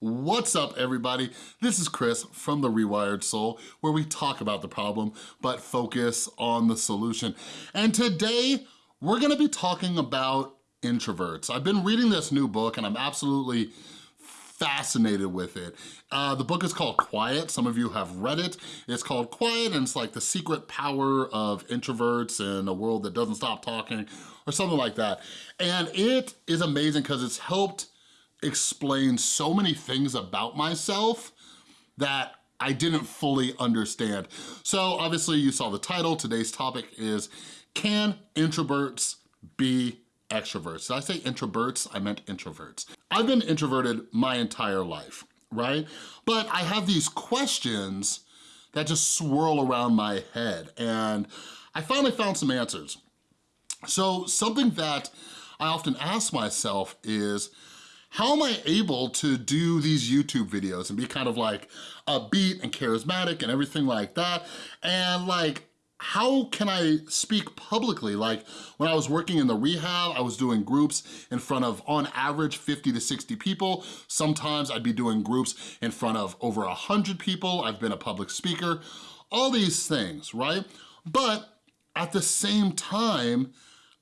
What's up everybody? This is Chris from The Rewired Soul where we talk about the problem but focus on the solution. And today we're gonna be talking about introverts. I've been reading this new book and I'm absolutely fascinated with it. Uh, the book is called Quiet. Some of you have read it. It's called Quiet and it's like the secret power of introverts in a world that doesn't stop talking or something like that. And it is amazing because it's helped explain so many things about myself that I didn't fully understand. So obviously you saw the title, today's topic is, can introverts be extroverts? Did I say introverts? I meant introverts. I've been introverted my entire life, right? But I have these questions that just swirl around my head and I finally found some answers. So something that I often ask myself is, how am I able to do these YouTube videos and be kind of like upbeat and charismatic and everything like that? And like, how can I speak publicly? Like when I was working in the rehab, I was doing groups in front of, on average, 50 to 60 people. Sometimes I'd be doing groups in front of over a 100 people. I've been a public speaker, all these things, right? But at the same time,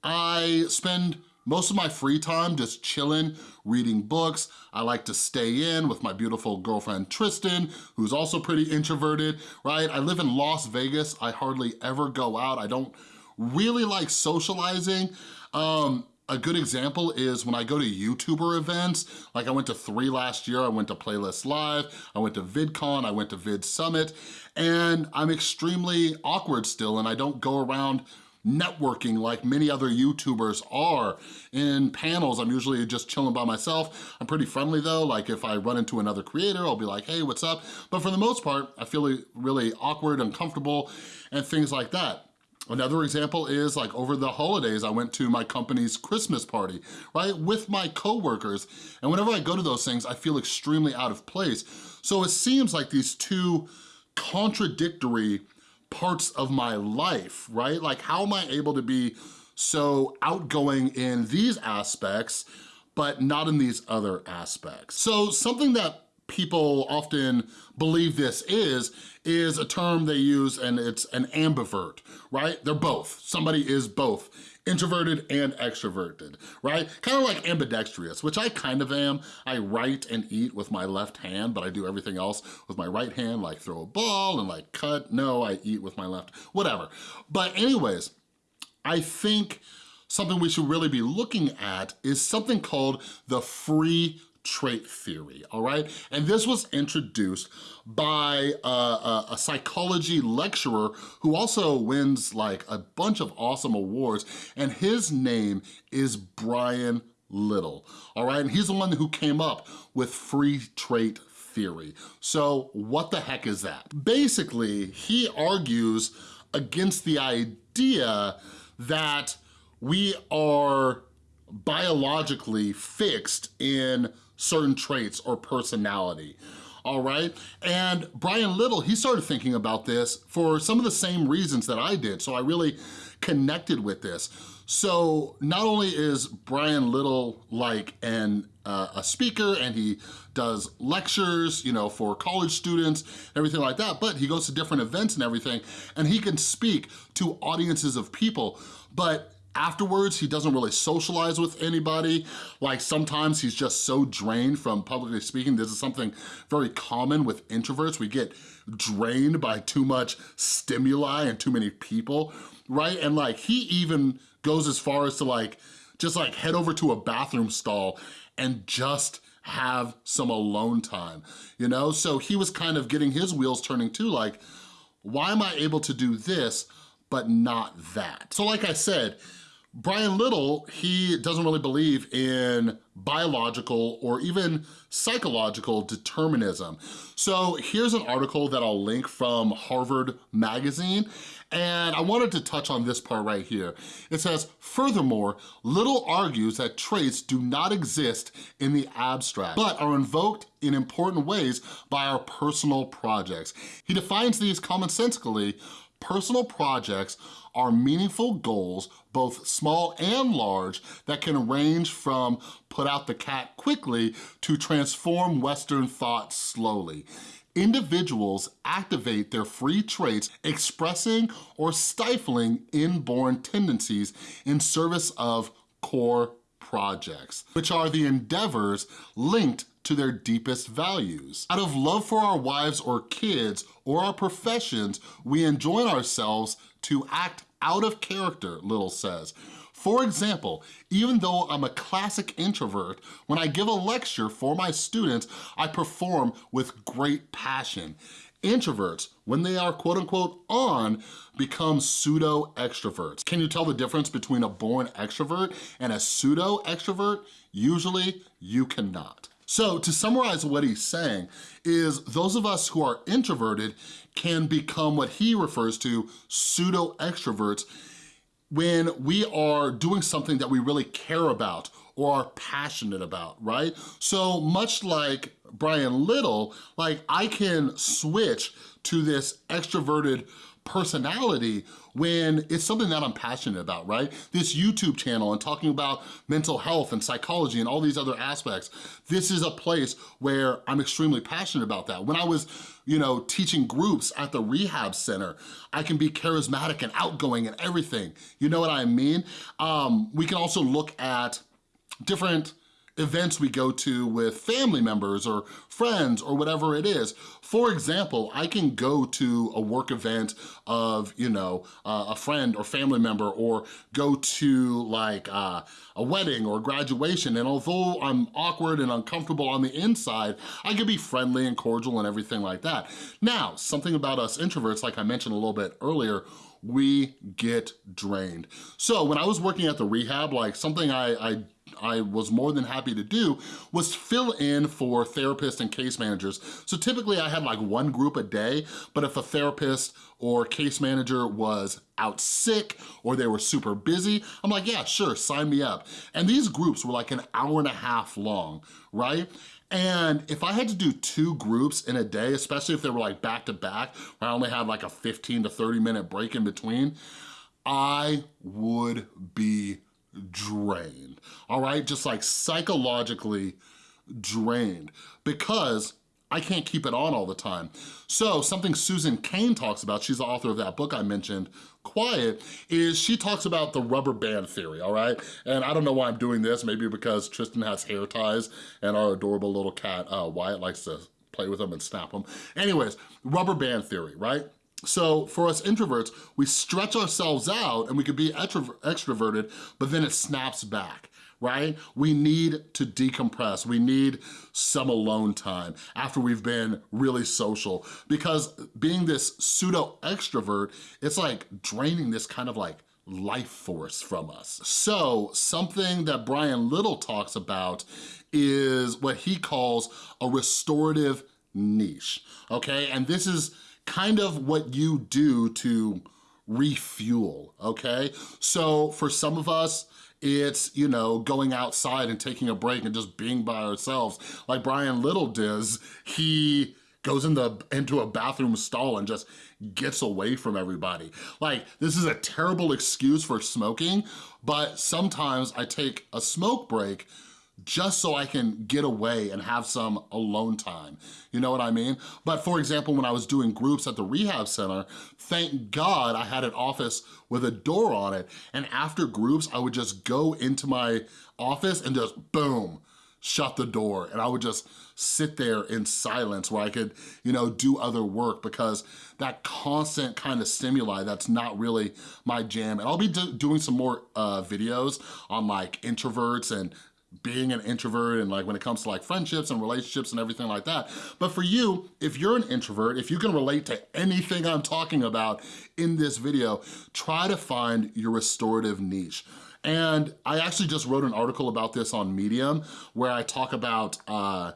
I spend most of my free time just chilling, reading books. I like to stay in with my beautiful girlfriend Tristan, who's also pretty introverted, right? I live in Las Vegas. I hardly ever go out. I don't really like socializing. Um, a good example is when I go to YouTuber events, like I went to three last year, I went to Playlist Live, I went to VidCon, I went to Vid Summit, and I'm extremely awkward still and I don't go around networking like many other YouTubers are. In panels, I'm usually just chilling by myself. I'm pretty friendly though, like if I run into another creator, I'll be like, hey, what's up? But for the most part, I feel really awkward, uncomfortable, and things like that. Another example is like over the holidays, I went to my company's Christmas party, right, with my coworkers. And whenever I go to those things, I feel extremely out of place. So it seems like these two contradictory parts of my life, right? Like how am I able to be so outgoing in these aspects, but not in these other aspects? So something that people often believe this is, is a term they use and it's an ambivert, right? They're both, somebody is both introverted and extroverted, right? Kind of like ambidextrous, which I kind of am. I write and eat with my left hand, but I do everything else with my right hand, like throw a ball and like cut. No, I eat with my left, whatever. But anyways, I think something we should really be looking at is something called the free trait theory, all right? And this was introduced by a, a, a, psychology lecturer who also wins like a bunch of awesome awards, and his name is Brian Little, all right? And he's the one who came up with free trait theory. So what the heck is that? Basically, he argues against the idea that we are biologically fixed in certain traits or personality all right? And Brian Little, he started thinking about this for some of the same reasons that I did, so I really connected with this. So not only is Brian Little like an uh, a speaker and he does lectures, you know, for college students, everything like that, but he goes to different events and everything, and he can speak to audiences of people, but afterwards, he doesn't really socialize with anybody. Like sometimes he's just so drained from publicly speaking. This is something very common with introverts. We get drained by too much stimuli and too many people, right? And like he even goes as far as to like, just like head over to a bathroom stall and just have some alone time, you know? So he was kind of getting his wheels turning too, like, why am I able to do this but not that? So like I said, Brian Little, he doesn't really believe in biological or even psychological determinism. So here's an article that I'll link from Harvard Magazine, and I wanted to touch on this part right here. It says, furthermore, Little argues that traits do not exist in the abstract, but are invoked in important ways by our personal projects. He defines these commonsensically personal projects are meaningful goals, both small and large, that can range from put out the cat quickly to transform Western thought slowly. Individuals activate their free traits expressing or stifling inborn tendencies in service of core projects, which are the endeavors linked to their deepest values. Out of love for our wives or kids or our professions, we enjoin ourselves to act out of character, Little says. For example, even though I'm a classic introvert, when I give a lecture for my students, I perform with great passion. Introverts, when they are quote unquote on, become pseudo extroverts. Can you tell the difference between a born extrovert and a pseudo extrovert? Usually you cannot. So to summarize what he's saying is those of us who are introverted can become what he refers to pseudo extroverts when we are doing something that we really care about or are passionate about, right? So much like Brian Little, like I can switch to this extroverted personality when it's something that I'm passionate about, right? This YouTube channel and talking about mental health and psychology and all these other aspects, this is a place where I'm extremely passionate about that. When I was, you know, teaching groups at the rehab center, I can be charismatic and outgoing and everything. You know what I mean? Um, we can also look at different events we go to with family members or friends or whatever it is. For example, I can go to a work event of, you know, uh, a friend or family member or go to like uh, a wedding or graduation and although I'm awkward and uncomfortable on the inside, I can be friendly and cordial and everything like that. Now, something about us introverts, like I mentioned a little bit earlier, we get drained. So when I was working at the rehab, like something I, I I was more than happy to do was fill in for therapists and case managers. So typically I had like one group a day, but if a therapist or case manager was out sick or they were super busy, I'm like, yeah, sure, sign me up. And these groups were like an hour and a half long, right? And if I had to do two groups in a day, especially if they were like back to back, where I only had like a 15 to 30 minute break in between, I would be drained, all right? Just like psychologically drained because I can't keep it on all the time. So something Susan Cain talks about, she's the author of that book I mentioned, Quiet, is she talks about the rubber band theory, all right? And I don't know why I'm doing this, maybe because Tristan has hair ties and our adorable little cat, uh, Wyatt, likes to play with them and snap them. Anyways, rubber band theory, right? So for us introverts, we stretch ourselves out and we could be extroverted, but then it snaps back right? We need to decompress. We need some alone time after we've been really social because being this pseudo extrovert, it's like draining this kind of like life force from us. So something that Brian Little talks about is what he calls a restorative niche, okay? And this is kind of what you do to refuel, okay? So for some of us, it's, you know, going outside and taking a break and just being by ourselves. Like Brian Little does, he goes in the, into a bathroom stall and just gets away from everybody. Like, this is a terrible excuse for smoking, but sometimes I take a smoke break just so I can get away and have some alone time. You know what I mean? But for example, when I was doing groups at the rehab center, thank God I had an office with a door on it. And after groups, I would just go into my office and just boom, shut the door. And I would just sit there in silence where I could, you know, do other work because that constant kind of stimuli, that's not really my jam. And I'll be do doing some more uh, videos on like introverts and being an introvert and like when it comes to like friendships and relationships and everything like that. But for you, if you're an introvert, if you can relate to anything I'm talking about in this video, try to find your restorative niche. And I actually just wrote an article about this on Medium where I talk about uh,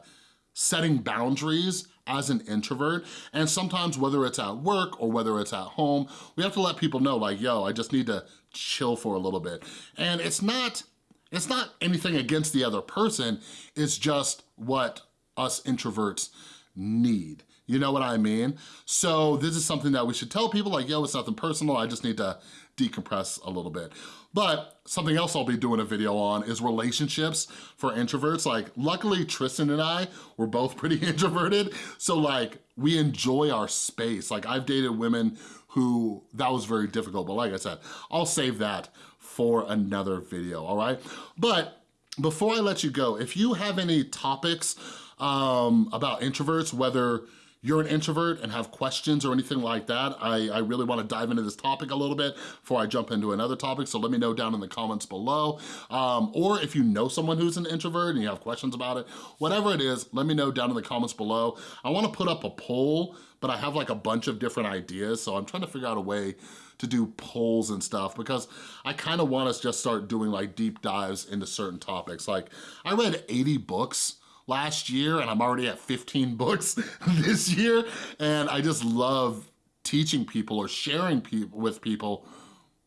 setting boundaries as an introvert. And sometimes whether it's at work or whether it's at home, we have to let people know like, yo, I just need to chill for a little bit. And it's not, it's not anything against the other person, it's just what us introverts need. You know what I mean? So this is something that we should tell people like, yo, it's nothing personal, I just need to decompress a little bit. But something else I'll be doing a video on is relationships for introverts. Like, luckily Tristan and I were both pretty introverted, so like, we enjoy our space. Like, I've dated women who, that was very difficult, but like I said, I'll save that for another video, all right? But before I let you go, if you have any topics um, about introverts, whether you're an introvert and have questions or anything like that, I, I really wanna dive into this topic a little bit before I jump into another topic, so let me know down in the comments below. Um, or if you know someone who's an introvert and you have questions about it, whatever it is, let me know down in the comments below. I wanna put up a poll, but I have like a bunch of different ideas, so I'm trying to figure out a way to do polls and stuff because I kind of want to just start doing like deep dives into certain topics. Like I read 80 books last year and I'm already at 15 books this year. And I just love teaching people or sharing pe with people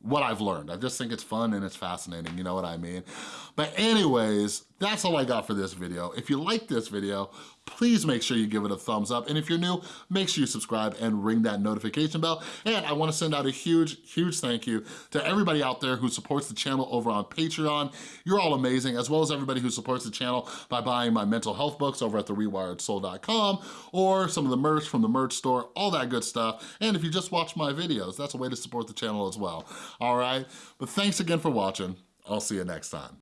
what I've learned. I just think it's fun and it's fascinating, you know what I mean? But anyways, that's all I got for this video. If you like this video, please make sure you give it a thumbs up. And if you're new, make sure you subscribe and ring that notification bell. And I wanna send out a huge, huge thank you to everybody out there who supports the channel over on Patreon. You're all amazing, as well as everybody who supports the channel by buying my mental health books over at therewiredsoul.com or some of the merch from the merch store, all that good stuff. And if you just watch my videos, that's a way to support the channel as well, all right? But thanks again for watching. I'll see you next time.